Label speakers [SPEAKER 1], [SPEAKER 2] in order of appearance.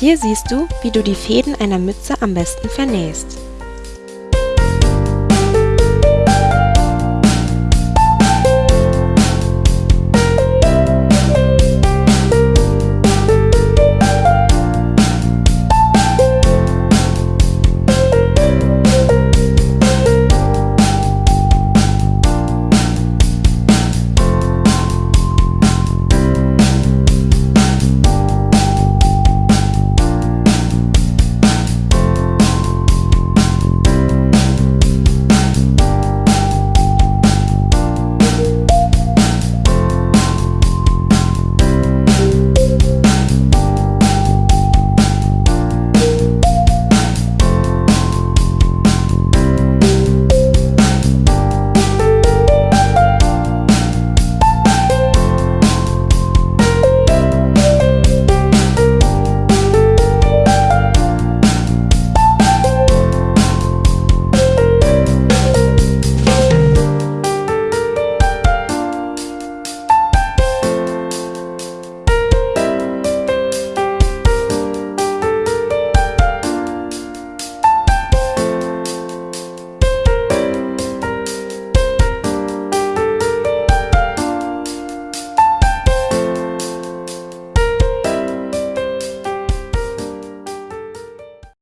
[SPEAKER 1] Hier siehst du, wie du die Fäden einer Mütze am besten vernähst.